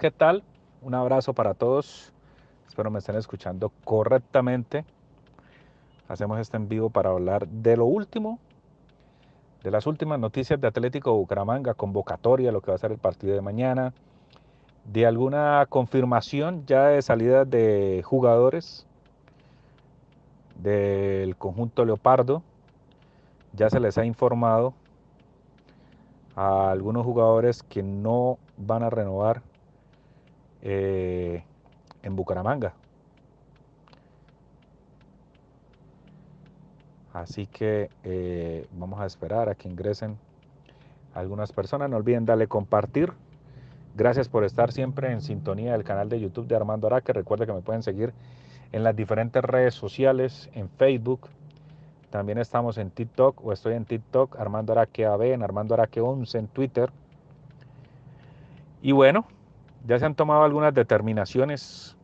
¿qué tal? Un abrazo para todos. Espero me estén escuchando correctamente. Hacemos este en vivo para hablar de lo último, de las últimas noticias de Atlético Bucaramanga, convocatoria, lo que va a ser el partido de mañana, de alguna confirmación ya de salida de jugadores del conjunto Leopardo. Ya se les ha informado a algunos jugadores que no van a renovar eh, en Bucaramanga. Así que eh, vamos a esperar a que ingresen algunas personas. No olviden darle compartir. Gracias por estar siempre en sintonía del canal de YouTube de Armando Araque. Recuerda que me pueden seguir en las diferentes redes sociales, en Facebook. También estamos en TikTok o estoy en TikTok, Armando Araque AB, en Armando Araque 11 en Twitter. Y bueno, ya se han tomado algunas determinaciones.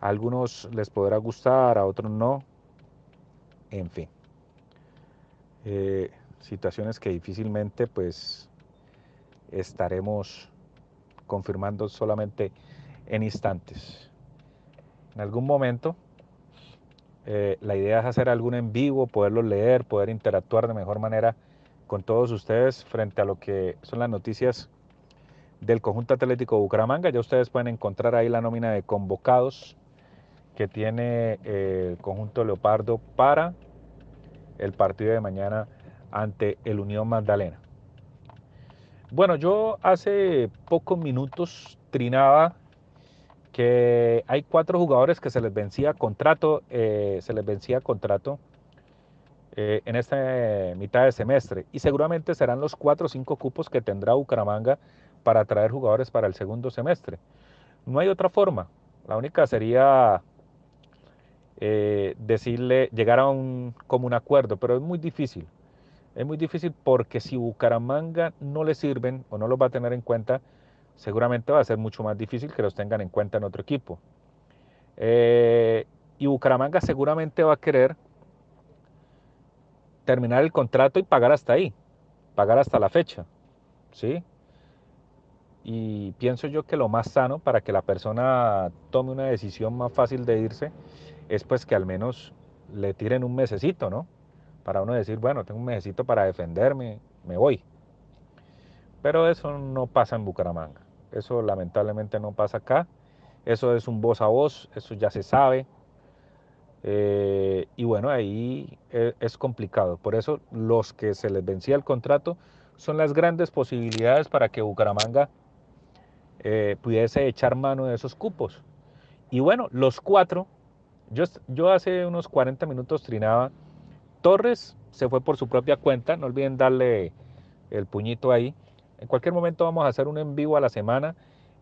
A algunos les podrá gustar, a otros no. En fin. Eh, situaciones que difícilmente pues estaremos confirmando solamente en instantes. En algún momento eh, la idea es hacer algún en vivo, poderlo leer, poder interactuar de mejor manera con todos ustedes frente a lo que son las noticias del conjunto atlético Bucaramanga. Ya ustedes pueden encontrar ahí la nómina de convocados que tiene eh, el conjunto Leopardo para el partido de mañana ante el Unión Magdalena. Bueno, yo hace pocos minutos trinaba que hay cuatro jugadores que se les vencía contrato, eh, se les vencía contrato eh, en esta mitad de semestre y seguramente serán los cuatro o cinco cupos que tendrá Bucaramanga para traer jugadores para el segundo semestre. No hay otra forma. La única sería eh, decirle, llegar a un común acuerdo, pero es muy difícil. Es muy difícil porque si Bucaramanga no le sirven o no los va a tener en cuenta, seguramente va a ser mucho más difícil que los tengan en cuenta en otro equipo. Eh, y Bucaramanga seguramente va a querer terminar el contrato y pagar hasta ahí, pagar hasta la fecha. ¿sí? Y pienso yo que lo más sano para que la persona tome una decisión más fácil de irse es pues que al menos le tiren un mesecito, ¿no? Para uno decir, bueno, tengo un mesecito para defenderme, me voy. Pero eso no pasa en Bucaramanga. Eso lamentablemente no pasa acá. Eso es un voz a voz, eso ya se sabe. Eh, y bueno, ahí e, es, complicado. Por eso los que se les vencía el contrato son las grandes posibilidades para que Bucaramanga eh, pudiese echar mano de esos cupos. Y bueno, los cuatro yo, hace unos 40 minutos trinaba. Torres se fue por su propia cuenta, no olviden darle el puñito ahí. En cualquier momento vamos a hacer un en vivo a la semana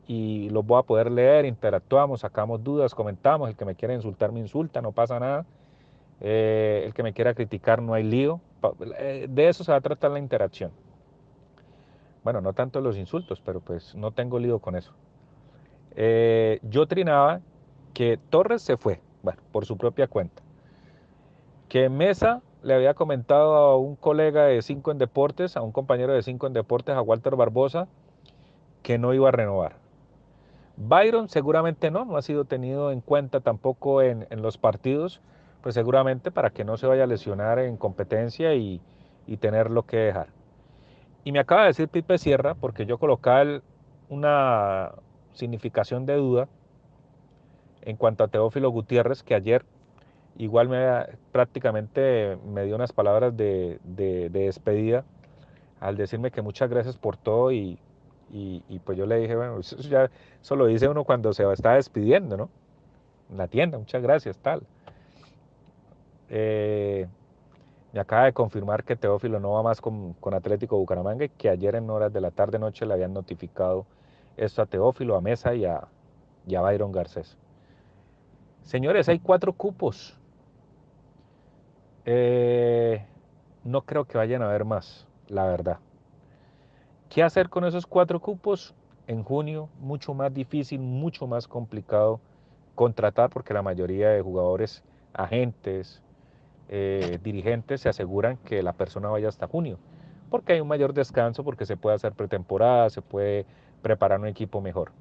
y los voy a poder leer, interactuamos, sacamos dudas, comentamos. El que me quiera insultar me insulta, no pasa nada. Eh, el que me quiera criticar no hay lío. Eh, de eso se va a tratar la interacción. Bueno, no tanto los insultos, pero pues no tengo lío con eso. Eh, yo trinaba que Torres se fue, bueno, por su propia cuenta. Que Mesa le había comentado a un colega de Cinco en Deportes, a un compañero de Cinco en Deportes, a Walter Barbosa, que no iba a renovar. Byron seguramente no, no ha sido tenido en cuenta tampoco en, los partidos, pues seguramente para que no se vaya a lesionar en competencia y, y tener lo que dejar. Y me acaba de decir Pipe Sierra, porque yo colocaba una significación de duda, en cuanto a Teófilo Gutiérrez, que ayer igual me prácticamente me dio unas palabras de, despedida al decirme que muchas gracias por todo y, pues yo le dije, bueno, eso ya eso lo dice uno cuando se está despidiendo, ¿no? En la tienda, muchas gracias, tal. Eh, me acaba de confirmar que Teófilo no va más con, Atlético Bucaramanga y que ayer en horas de la tarde-noche le habían notificado esto a Teófilo, a Mesa y a, y a Byron Garcés. Señores, hay cuatro cupos. Eh, no creo que vayan a haber más, la verdad. ¿Qué hacer con esos cuatro cupos? En junio, mucho más difícil, mucho más complicado contratar porque la mayoría de jugadores, agentes, eh, dirigentes se aseguran que la persona vaya hasta junio, porque hay un mayor descanso, porque se puede hacer pretemporada, se puede preparar un equipo mejor.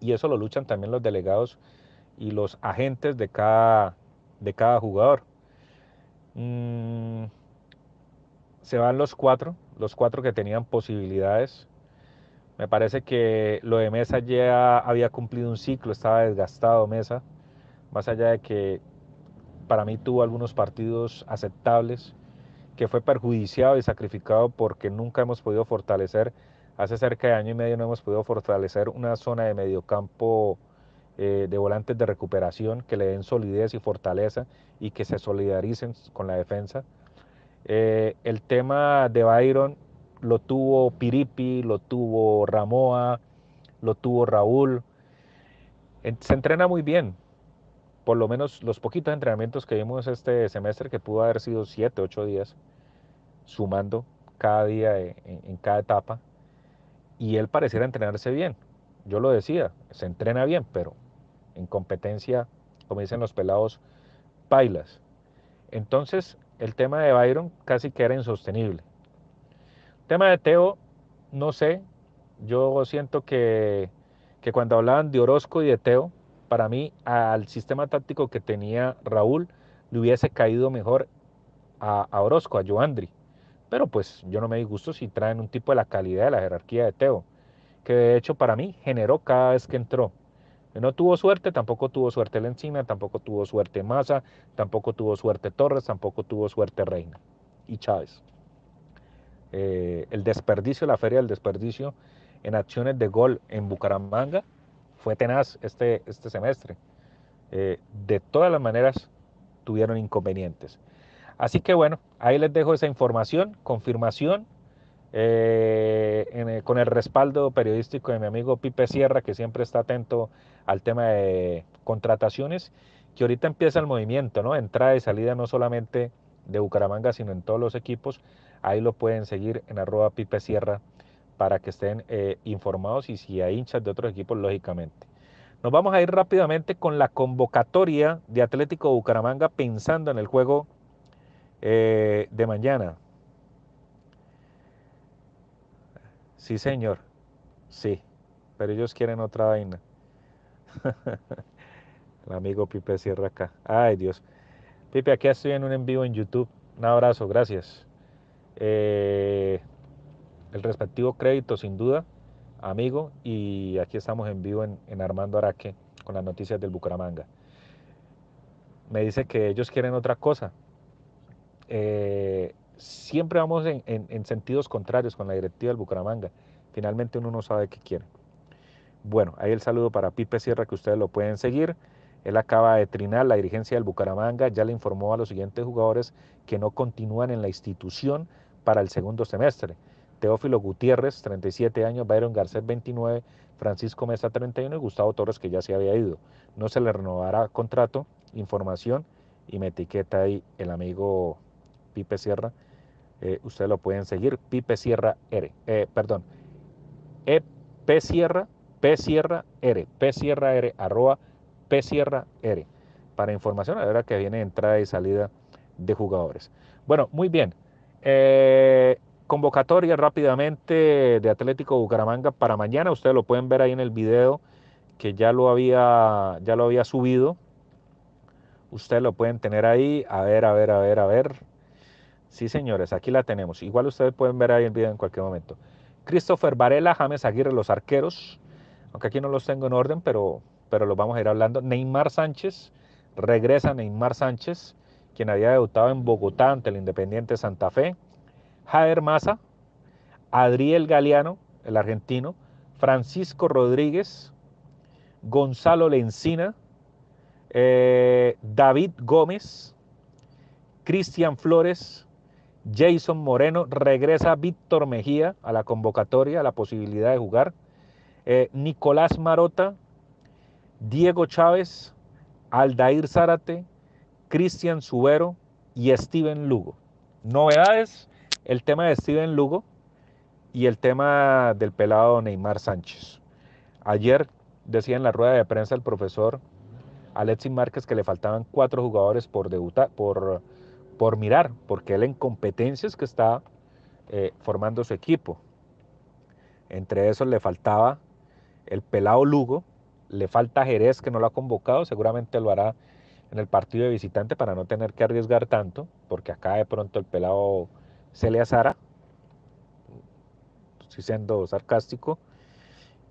y eso lo luchan también los delegados y los agentes de cada, de cada jugador. Mm, se van los cuatro, los cuatro que tenían posibilidades. Me parece que lo de Mesa ya había cumplido un ciclo, estaba desgastado Mesa, más allá de que para mí tuvo algunos partidos aceptables, que fue perjudiciado y sacrificado porque nunca hemos podido fortalecer, hace cerca de año y medio no hemos podido fortalecer una zona de mediocampo eh, de volantes de recuperación que le den solidez y fortaleza y que se solidaricen con la defensa. Eh, el tema de Byron lo tuvo Piripi, lo tuvo Ramoa, lo tuvo Raúl. Se entrena muy bien, por lo menos los poquitos entrenamientos que vimos este semestre, que pudo haber sido siete, ocho días, sumando cada día en, cada etapa, y él pareciera entrenarse bien. Yo lo decía, se entrena bien, pero en competencia, como dicen los pelados, bailas. Entonces, el tema de Byron casi que era insostenible. El tema de Teo, no sé, yo siento que, que cuando hablaban de Orozco y de Teo, para mí al sistema táctico que tenía Raúl le hubiese caído mejor a, Orozco, a Joandri. Pero pues yo no me disgusto si traen un tipo de la calidad de la jerarquía de Teo, que de hecho para mí generó cada vez que entró. No tuvo suerte, tampoco tuvo suerte Lencina, tampoco tuvo suerte Maza, tampoco tuvo suerte Torres, tampoco tuvo suerte Reina y Chávez. Eh, el desperdicio, la feria del desperdicio en acciones de gol en Bucaramanga fue tenaz este, este semestre. Eh, de todas las maneras tuvieron inconvenientes. Así que bueno, ahí les dejo esa información, confirmación, eh, con el respaldo periodístico de mi amigo Pipe Sierra, que siempre está atento al tema de contrataciones, que ahorita empieza el movimiento, ¿no? Entrada y salida no solamente de Bucaramanga, sino en todos los equipos. Ahí lo pueden seguir en arroba Pipe Sierra para que estén eh, informados y si hay hinchas de otros equipos, lógicamente. Nos vamos a ir rápidamente con la convocatoria de Atlético Bucaramanga pensando en el juego eh, de mañana. Sí, señor. Sí, pero ellos quieren otra vaina. el amigo Pipe cierra acá. Ay, Dios. Pipe, aquí estoy en un en vivo en YouTube. Un abrazo, gracias. Eh, el respectivo crédito sin duda, amigo, y aquí estamos en vivo en, Armando Araque con las noticias del Bucaramanga. Me dice que ellos quieren otra cosa. Eh, siempre vamos en, sentidos contrarios con la directiva del Bucaramanga. Finalmente uno no sabe qué quiere. Bueno, ahí el saludo para Pipe Sierra que ustedes lo pueden seguir. Él acaba de trinar la dirigencia del Bucaramanga, ya le informó a los siguientes jugadores que no continúan en la institución para el segundo semestre. Teófilo Gutiérrez, 37 años, Byron Garcés, 29, Francisco Mesa, 31 y Gustavo Torres, que ya se había ido. No se le renovará contrato, información y me etiqueta ahí el amigo Pipe Sierra. Eh, ustedes lo pueden seguir, Pipe Sierra R, eh, perdón, e, P Sierra, P Sierra R, P Sierra R, arroba P Sierra R, para información, la hora que viene entrada y salida de jugadores. Bueno, muy bien. Eh, Convocatoria rápidamente de Atlético Bucaramanga para mañana. Ustedes lo pueden ver ahí en el video que ya lo había, ya lo había subido. Ustedes lo pueden tener ahí. A ver, a ver, a ver, a ver. Sí, señores, aquí la tenemos. Igual ustedes pueden ver ahí el video en cualquier momento. Christopher Varela, James Aguirre, los arqueros. Aunque aquí no los tengo en orden, pero, pero los vamos a ir hablando. Neymar Sánchez, regresa Neymar Sánchez, quien había debutado en Bogotá ante el Independiente Santa Fe. Jader Maza, Adriel Galeano, el argentino, Francisco Rodríguez, Gonzalo Lencina, eh, David Gómez, Cristian Flores, Jason Moreno, regresa Víctor Mejía a la convocatoria, a la posibilidad de jugar, eh, Nicolás Marota, Diego Chávez, Aldair Zárate, Cristian Subero y Steven Lugo. Novedades el tema de Steven Lugo y el tema del pelado Neymar Sánchez. Ayer decía en la rueda de prensa el profesor Alexis Márquez que le faltaban cuatro jugadores por debutar, por, por mirar, porque él en competencias que está eh, formando su equipo. Entre esos le faltaba el pelado Lugo, le falta Jerez que no lo ha convocado, seguramente lo hará en el partido de visitante para no tener que arriesgar tanto, porque acá de pronto el pelado azara, estoy siendo sarcástico,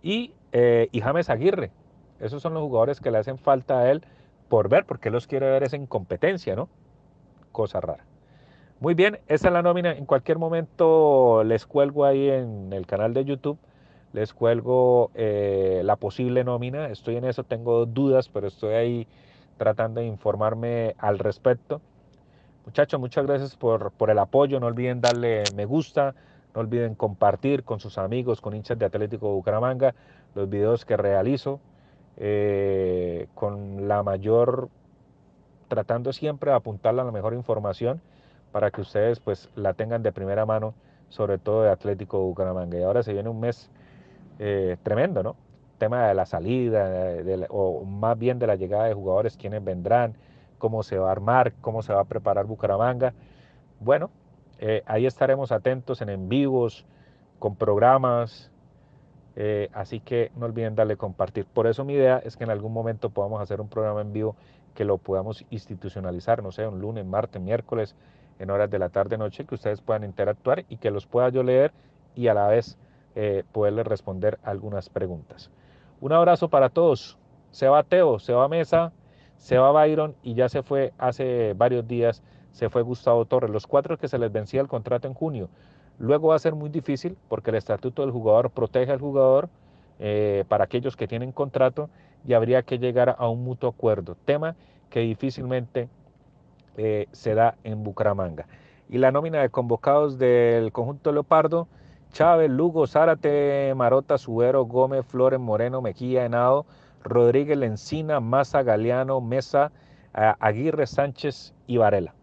y, eh, y James Aguirre, esos son los jugadores que le hacen falta a él por ver, porque los quiere ver es en competencia, ¿no? Cosa rara. Muy bien, esa es la nómina. En cualquier momento les cuelgo ahí en el canal de YouTube, les cuelgo eh, la posible nómina. Estoy en eso, tengo dudas, pero estoy ahí tratando de informarme al respecto. Muchachos, muchas gracias por, por el apoyo. No olviden darle me gusta, no olviden compartir con sus amigos, con hinchas de Atlético Bucaramanga, los videos que realizo. Eh, con la mayor, tratando siempre de apuntarle a la mejor información para que ustedes pues la tengan de primera mano, sobre todo de Atlético Bucaramanga. Y ahora se viene un mes eh, tremendo, ¿no? Tema de la salida, o más bien de la llegada de jugadores, quiénes vendrán, cómo se va a armar, cómo se va a preparar Bucaramanga. Bueno, eh, ahí estaremos atentos en en vivos, con programas, eh, así que no olviden darle compartir. Por eso mi idea es que en algún momento podamos hacer un programa en vivo que lo podamos institucionalizar, no sé, un lunes, martes, miércoles, en horas de la tarde, noche, que ustedes puedan interactuar y que los pueda yo leer y a la vez eh, poderles responder algunas preguntas. Un abrazo para todos. Se va Teo, se va Mesa, se va Byron y ya se fue hace varios días, se fue Gustavo Torres. Los cuatro que se les vencía el contrato en junio. Luego va a ser muy difícil porque el estatuto del jugador protege al jugador eh, para aquellos que tienen contrato y habría que llegar a un mutuo acuerdo, tema que difícilmente eh, se da en Bucaramanga. Y la nómina de convocados del conjunto Leopardo, Chávez, Lugo, Zárate, Marota, Subero, Gómez, Flores, Moreno, Mejía, Henao, Rodríguez, Lencina, Maza, Galeano, Mesa, Aguirre, Sánchez y Varela.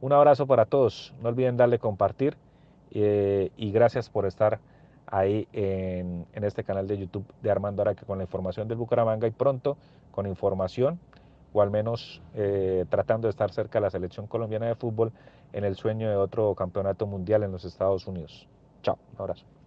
Un abrazo para todos. No olviden darle compartir eh, y gracias por estar ahí en, este canal de YouTube de Armando Araque con la información del Bucaramanga y pronto con información o al menos eh, tratando de estar cerca de la selección colombiana de fútbol en el sueño de otro campeonato mundial en los Estados Unidos. Chao, un abrazo.